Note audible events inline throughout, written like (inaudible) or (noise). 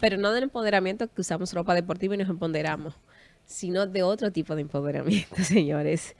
pero no del empoderamiento que usamos ropa deportiva y nos empoderamos, sino de otro tipo de empoderamiento, (laughs) señores.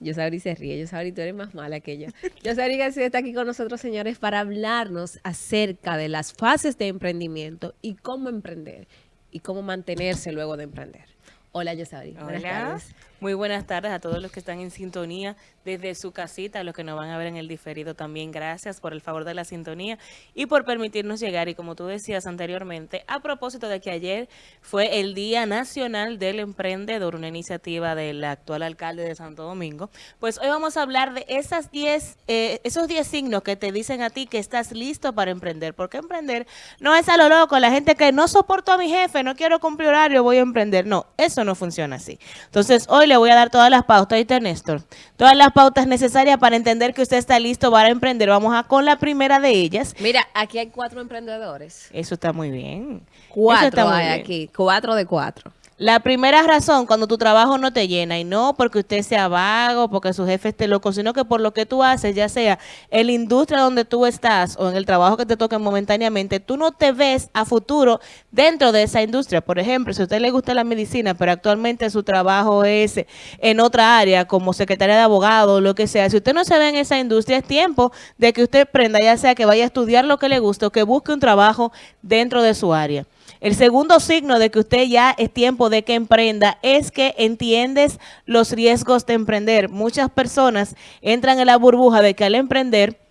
Yo sabrí se ríe, yo sabrí tú eres más mala que yo. Yo sabrí que está aquí con nosotros, señores, para hablarnos acerca de las fases de emprendimiento y cómo emprender y cómo mantenerse luego de emprender. Hola. Buenas tardes. Muy buenas tardes a todos los que están en sintonía desde su casita, a los que nos van a ver en el diferido también. Gracias por el favor de la sintonía y por permitirnos llegar. Y como tú decías anteriormente, a propósito de que ayer fue el Día Nacional del Emprendedor, una iniciativa del actual alcalde de Santo Domingo, pues hoy vamos a hablar de esas 10, eh, esos 10 signos que te dicen a ti que estás listo para emprender. Porque emprender no es a lo loco, la gente que no soporto a mi jefe, no quiero cumplir horario, voy a emprender. No, eso no funciona así. Entonces, hoy le voy a dar todas las pautas, ¿viste, Néstor? Todas las pautas necesarias para entender que usted está listo para emprender. Vamos a con la primera de ellas. Mira, aquí hay cuatro emprendedores. Eso está muy bien. Cuatro hay aquí, cuatro de cuatro. La primera razón, cuando tu trabajo no te llena, y no porque usted sea vago, porque su jefe esté loco, sino que por lo que tú haces, ya sea en la industria donde tú estás o en el trabajo que te toque momentáneamente, tú no te ves a futuro dentro de esa industria. Por ejemplo, si a usted le gusta la medicina, pero actualmente su trabajo es en otra área, como secretaria de abogado o lo que sea, si usted no se ve en esa industria, es tiempo de que usted prenda, ya sea que vaya a estudiar lo que le guste o que busque un trabajo dentro de su área. El segundo signo de que usted ya es tiempo de que emprenda es que entiendes los riesgos de emprender. Muchas personas entran en la burbuja de que al emprender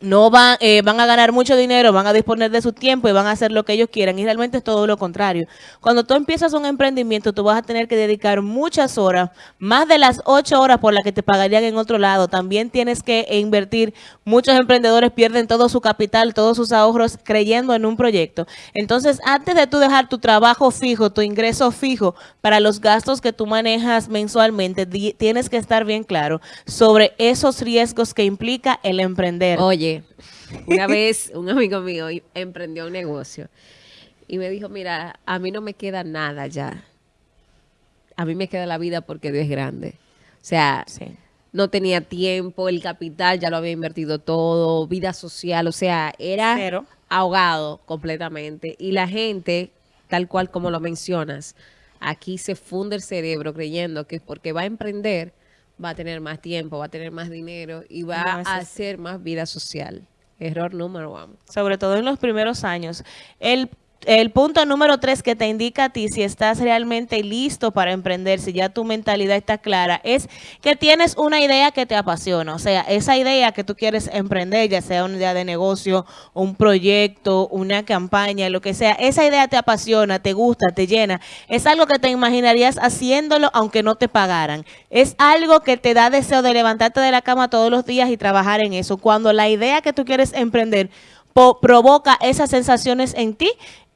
no van, eh, van a ganar mucho dinero, van a disponer de su tiempo y van a hacer lo que ellos quieran. Y realmente es todo lo contrario. Cuando tú empiezas un emprendimiento, tú vas a tener que dedicar muchas horas, más de las ocho horas por las que te pagarían en otro lado. También tienes que invertir. Muchos emprendedores pierden todo su capital, todos sus ahorros creyendo en un proyecto. Entonces, antes de tú dejar tu trabajo fijo, tu ingreso fijo para los gastos que tú manejas mensualmente, tienes que estar bien claro sobre esos riesgos que implica el emprender. Oye, una (laughs) vez un amigo mío emprendió un negocio y me dijo, mira, a mí no me queda nada ya. A mí me queda la vida porque Dios es grande. O sea, no tenía tiempo, el capital ya lo había invertido todo, vida social, o sea, era ahogado completamente. Y la gente, tal cual como lo mencionas, aquí se funde el cerebro creyendo que porque va a emprender va a tener más tiempo, va a tener más dinero y va a hacer más vida social. Error número uno. Sobre todo en los primeros años. El el punto número tres que te indica a ti si estás realmente listo para emprender, si ya tu mentalidad está clara, es que tienes una idea que te apasiona. O sea, esa idea que tú quieres emprender, ya sea una idea de negocio, un proyecto, una campaña, lo que sea, esa idea te apasiona, te gusta, te llena. Es algo que te imaginarías haciéndolo aunque no te pagaran. Es algo que te da deseo de levantarte de la cama todos los días y trabajar en eso. Cuando la idea que tú quieres emprender provoca esas sensaciones en ti,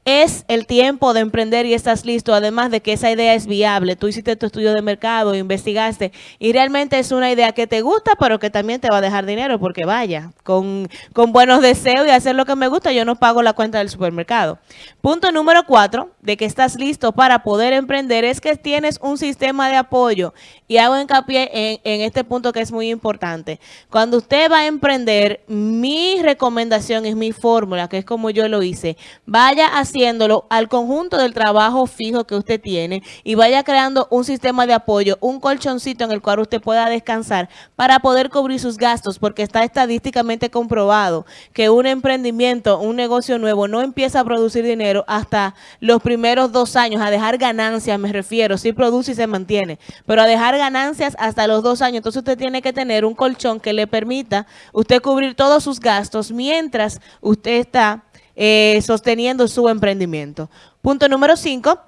es el tiempo de emprender y estás listo, además de que esa idea es viable. Tú hiciste tu estudio de mercado, investigaste y realmente es una idea que te gusta, pero que también te va a dejar dinero porque vaya, con, con buenos deseos y hacer lo que me gusta, yo no pago la cuenta del supermercado. Punto número cuatro, de que estás listo para poder emprender, es que tienes un sistema de apoyo y hago hincapié en, en este punto que es muy importante. Cuando usted va a emprender, mi recomendación es mi fórmula, que es como yo lo hice. Vaya a haciéndolo al conjunto del trabajo fijo que usted tiene y vaya creando un sistema de apoyo, un colchoncito en el cual usted pueda descansar para poder cubrir sus gastos, porque está estadísticamente comprobado que un emprendimiento, un negocio nuevo no empieza a producir dinero hasta los primeros dos años, a dejar ganancias me refiero, sí produce y se mantiene, pero a dejar ganancias hasta los dos años, entonces usted tiene que tener un colchón que le permita usted cubrir todos sus gastos mientras usted está eh, sosteniendo su emprendimiento. Punto número cinco.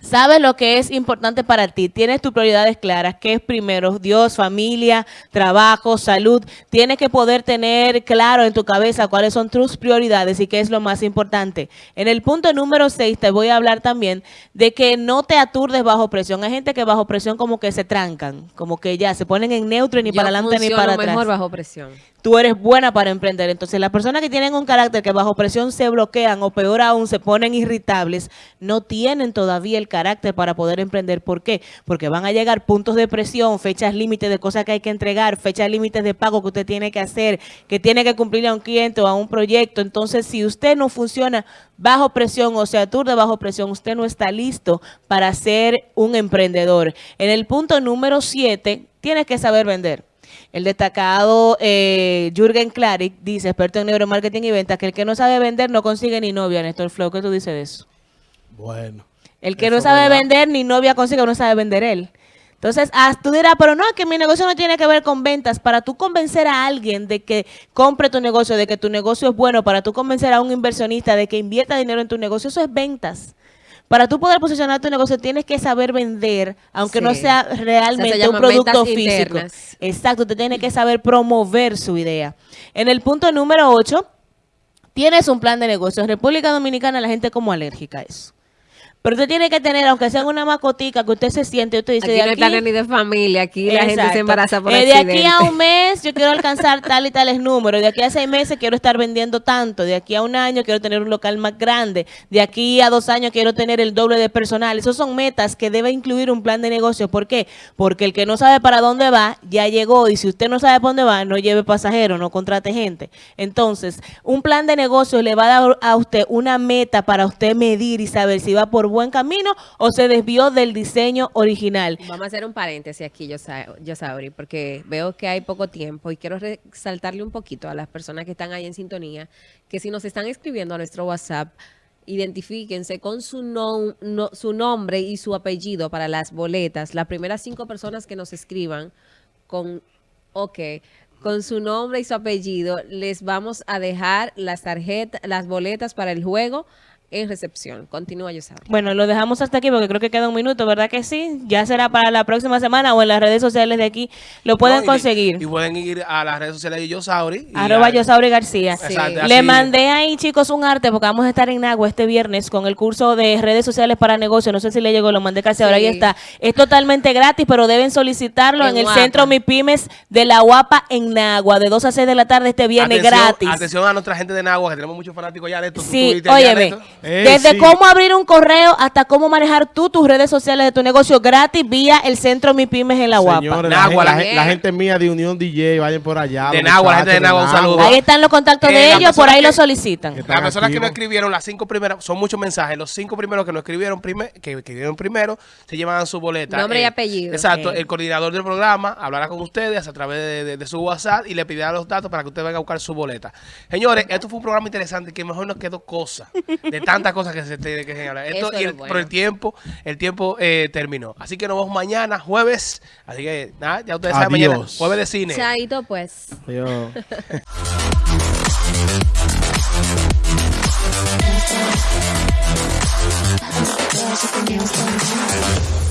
Sabes lo que es importante para ti, tienes tus prioridades claras, ¿qué es primero? Dios, familia, trabajo, salud. Tienes que poder tener claro en tu cabeza cuáles son tus prioridades y qué es lo más importante. En el punto número 6 te voy a hablar también de que no te aturdes bajo presión. Hay gente que bajo presión como que se trancan, como que ya se ponen en neutro ni para adelante ni para atrás. mejor bajo presión tú eres buena para emprender. Entonces, las personas que tienen un carácter que bajo presión se bloquean o peor aún se ponen irritables, no tienen todavía el carácter para poder emprender. ¿Por qué? Porque van a llegar puntos de presión, fechas límites de cosas que hay que entregar, fechas límites de pago que usted tiene que hacer, que tiene que cumplir a un cliente o a un proyecto. Entonces, si usted no funciona bajo presión o sea, de bajo presión, usted no está listo para ser un emprendedor. En el punto número 7, tienes que saber vender. El destacado eh, Jürgen Klarik dice, experto en neuromarketing y ventas, que el que no sabe vender no consigue ni novia, Néstor Flow. ¿Qué tú dices de eso? Bueno. El que no sabe vender ni novia consigue, no sabe vender él. Entonces, ah, tú dirás, pero no, que mi negocio no tiene que ver con ventas. Para tú convencer a alguien de que compre tu negocio, de que tu negocio es bueno, para tú convencer a un inversionista de que invierta dinero en tu negocio, eso es ventas. Para tú poder posicionar tu negocio tienes que saber vender, aunque no sea realmente un producto físico. Exacto, usted tiene que saber promover su idea. En el punto número 8, tienes un plan de negocio. En República Dominicana la gente como alérgica a eso. Pero usted tiene que tener, aunque sea una macotica, que usted se siente, usted dice... Aquí no hay ni de familia, aquí la gente se embaraza por eh, De aquí a un mes yo quiero alcanzar tal y tales números, de aquí a seis meses quiero estar vendiendo tanto, de aquí a un año quiero tener un local más grande, de aquí a dos años quiero tener el doble de personal. Esos son metas que debe incluir un plan de negocio. ¿Por qué? Porque el que no sabe para dónde va, ya llegó, y si usted no sabe para dónde va, no lleve pasajeros, no contrate gente. Entonces, un plan de negocio le va a dar a usted una meta para usted medir y saber si va por buen camino o se desvió del diseño original. Vamos a hacer un paréntesis aquí, yo, yo sabrí, porque veo que hay poco tiempo y quiero resaltarle un poquito a las personas que están ahí en sintonía, que si nos están escribiendo a nuestro WhatsApp, identifíquense con su, su nombre y su apellido para las boletas. Las primeras cinco personas que nos escriban con, ok, con su nombre y su apellido, les vamos a dejar las tarjetas, las boletas para el juego en recepción. Continúa, Yosabri. Bueno, lo dejamos hasta aquí porque creo que queda un minuto, ¿verdad que sí? Ya será para la próxima semana o en las redes sociales de aquí lo pueden conseguir. Y pueden ir a las redes sociales de Yosauri. Arroba Yosauri García. Le mandé ahí, chicos, un arte porque vamos a estar en Nagua este viernes con el curso de redes sociales para negocios. No sé si le llegó, lo mandé casi ahora, ahí está. Es totalmente gratis, pero deben solicitarlo en, el centro MIPIMES de la Guapa en Nagua, de 2 a 6 de la tarde este viernes gratis. Atención a nuestra gente de Nagua, que tenemos muchos fanáticos ya de esto. Sí, óyeme. Desde cómo abrir un correo hasta cómo manejar tú tus redes sociales de tu negocio gratis vía el centro Mi Pymes en la Guapa. la, gente mía de Unión DJ, vayan por allá. De Nagua, la gente de Nagua, un saludo. Ahí están los contactos de ellos, por ahí lo solicitan. Las personas que no escribieron, las cinco primeras, son muchos mensajes, los cinco primeros que no escribieron, que escribieron primero, se llevan su boleta. Nombre y eh, apellido. Exacto, el coordinador del programa hablará con ustedes a través de, su WhatsApp y le pedirá los datos para que usted venga a buscar su boleta. Señores, esto fue un programa interesante que mejor nos quedó cosa, de (laughs) tantas cosas que se tiene que señalar. Esto, y el, Por el tiempo, el tiempo eh, terminó. Así que nos vemos mañana, jueves. Así que nada, ya ustedes saben mañana, jueves de cine. Chaito, pues. Adiós. (laughs)